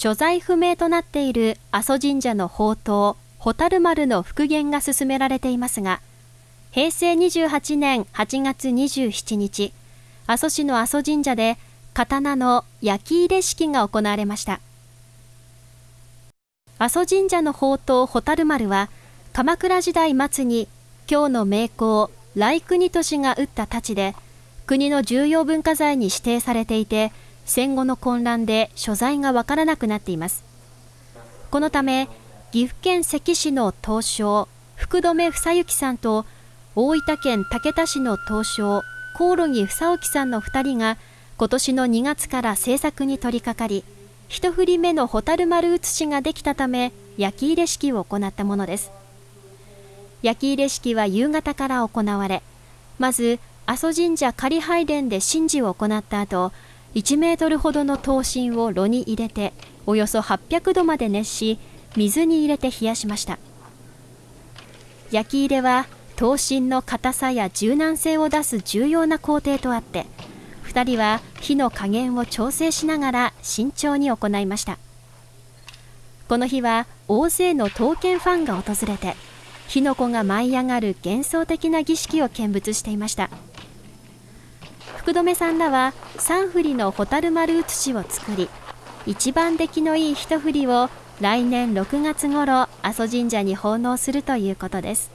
所在不明となっている阿蘇神社の宝刀、蛍丸の復元が進められていますが、平成28年8月27日、阿蘇市の阿蘇神社で刀の焼き入れ式が行われました。阿蘇神社の宝刀蛍丸は、鎌倉時代末に京の名工、来国都市が打った太刀で、国の重要文化財に指定されていて、戦後の混乱で所在がわからなくなっています。このため、岐阜県関市の東証、福留房幸さんと、大分県竹田市の東証、コオロギ房沖さんの2人が、今年の2月から制作に取り掛かり、一振り目の蛍丸写しができたため、焼き入れ式を行ったものです。焼き入れ式は夕方から行われ、まず、阿蘇神社仮拝殿で神事を行った後、1メートルほどの刀身を炉に入れて、およそ800度まで熱し、水に入れて冷やしました。焼き入れは、刀身の硬さや柔軟性を出す重要な工程とあって、2人は火の加減を調整しながら慎重に行いました。この日は大勢の刀剣ファンが訪れて、火の粉が舞い上がる幻想的な儀式を見物していました福留さんらは3振りの蛍丸写しを作り一番出来のいい一振りを来年6月頃阿蘇神社に奉納するということです。